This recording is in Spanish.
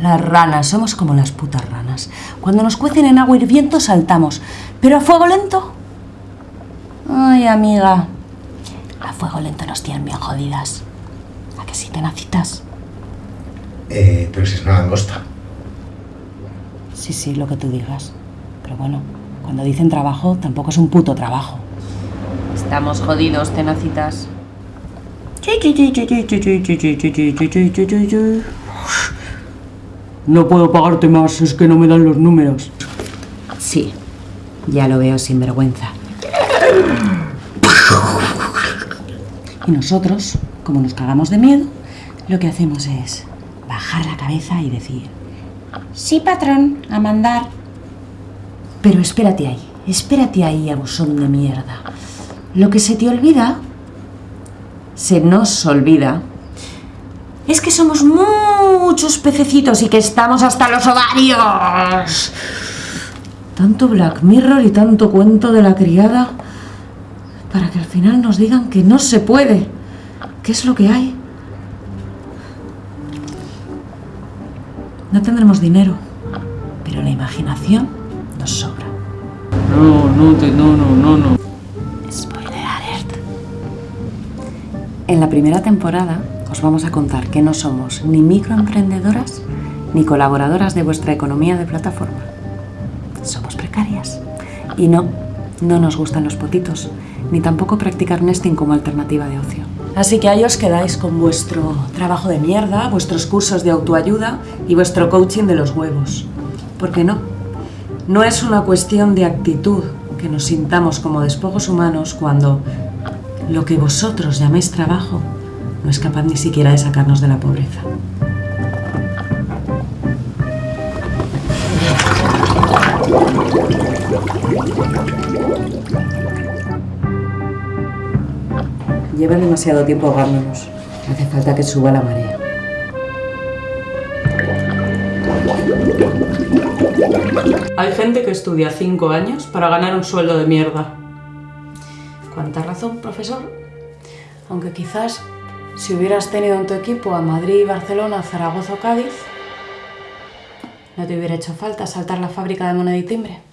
Las ranas, somos como las putas ranas. Cuando nos cuecen en agua hirviendo saltamos, pero a fuego lento. Ay, amiga. A fuego lento nos tienen bien jodidas. ¿A que sí, tenacitas? Eh, pero si es una langosta. Sí, sí, lo que tú digas. Pero bueno, cuando dicen trabajo, tampoco es un puto trabajo. Estamos jodidos, tenacitas. No puedo pagarte más, es que no me dan los números. Sí, ya lo veo sin vergüenza. Y nosotros, como nos cagamos de miedo, lo que hacemos es bajar la cabeza y decir, sí patrón, a mandar. Pero espérate ahí, espérate ahí, abusón de mierda. Lo que se te olvida, se nos olvida, es que somos muchos pececitos y que estamos hasta los ovarios. Tanto Black Mirror y tanto cuento de la criada para que al final nos digan que no se puede. ¿Qué es lo que hay? No tendremos dinero, pero la imaginación nos sobra. No, no, te, no, no, no, no. Spoiler alert. En la primera temporada os vamos a contar que no somos ni microemprendedoras ni colaboradoras de vuestra economía de plataforma. Somos precarias. Y no, no nos gustan los potitos, ni tampoco practicar nesting como alternativa de ocio. Así que ahí os quedáis con vuestro trabajo de mierda, vuestros cursos de autoayuda y vuestro coaching de los huevos. ¿Por qué no? No es una cuestión de actitud que nos sintamos como despojos humanos cuando lo que vosotros llaméis trabajo no es capaz ni siquiera de sacarnos de la pobreza. Lleva demasiado tiempo ahogándonos. Hace falta que suba la marea. Hay gente que estudia cinco años para ganar un sueldo de mierda. ¿Cuánta razón, profesor? Aunque quizás si hubieras tenido en tu equipo a Madrid, Barcelona, Zaragoza o Cádiz, no te hubiera hecho falta saltar la fábrica de moneda y timbre.